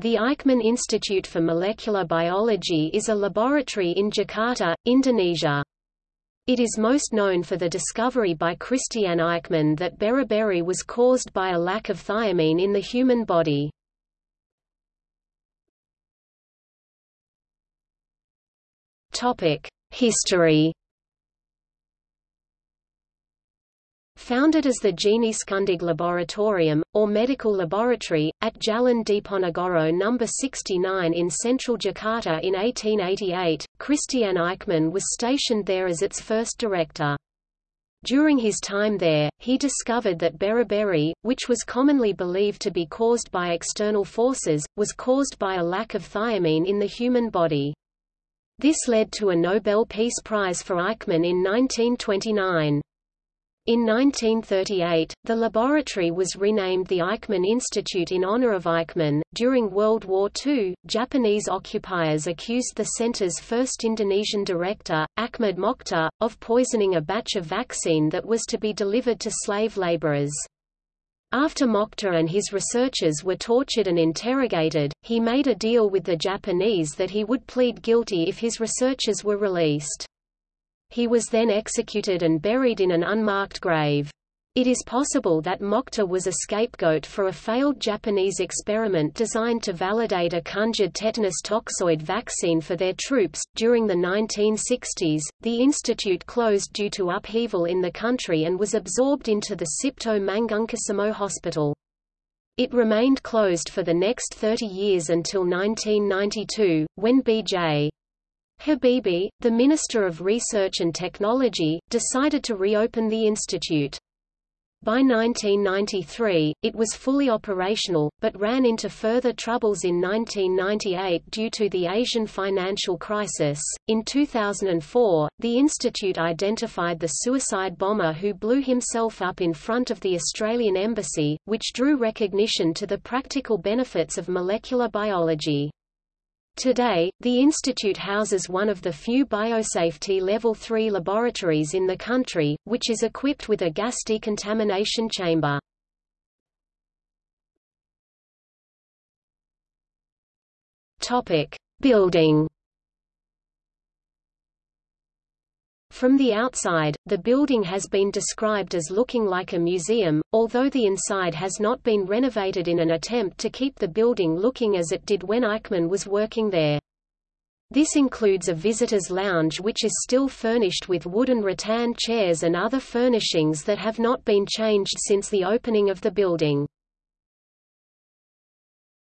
The Eijkman Institute for Molecular Biology is a laboratory in Jakarta, Indonesia. It is most known for the discovery by Christiaan Eijkman that beriberi was caused by a lack of thiamine in the human body. History Founded as the Geneeskundig Laboratorium, or Medical Laboratory, at Jalan Diponegoro No. 69 in central Jakarta in 1888, Christiaan Eijkman was stationed there as its first director. During his time there, he discovered that beriberi, which was commonly believed to be caused by external forces, was caused by a lack of thiamine in the human body. This led to a Nobel Peace Prize for Eijkman in 1929. In 1938, the laboratory was renamed the Eijkman Institute in honor of Eijkman. During World War II, Japanese occupiers accused the center's first Indonesian director, Achmad Mochtar, of poisoning a batch of vaccine that was to be delivered to slave laborers. After Mokhtar and his researchers were tortured and interrogated, he made a deal with the Japanese that he would plead guilty if his researchers were released. He was then executed and buried in an unmarked grave. It is possible that Mochtar was a scapegoat for a failed Japanese experiment designed to validate a conjured tetanus toxoid vaccine for their troops. During the 1960s, the institute closed due to upheaval in the country and was absorbed into the Cipto Mangunkusumo Hospital. It remained closed for the next 30 years until 1992, when B.J. Habibie, the Minister of Research and Technology, decided to reopen the institute. By 1993, it was fully operational, but ran into further troubles in 1998 due to the Asian financial crisis. In 2004, the institute identified the suicide bomber who blew himself up in front of the Australian embassy, which drew recognition to the practical benefits of molecular biology. Today, the institute houses one of the few biosafety Level 3 laboratories in the country, which is equipped with a gas decontamination chamber. Topic: Building From the outside, the building has been described as looking like a museum, although the inside has not been renovated in an attempt to keep the building looking as it did when Eijkman was working there. This includes a visitor's lounge which is still furnished with wooden rattan chairs and other furnishings that have not been changed since the opening of the building.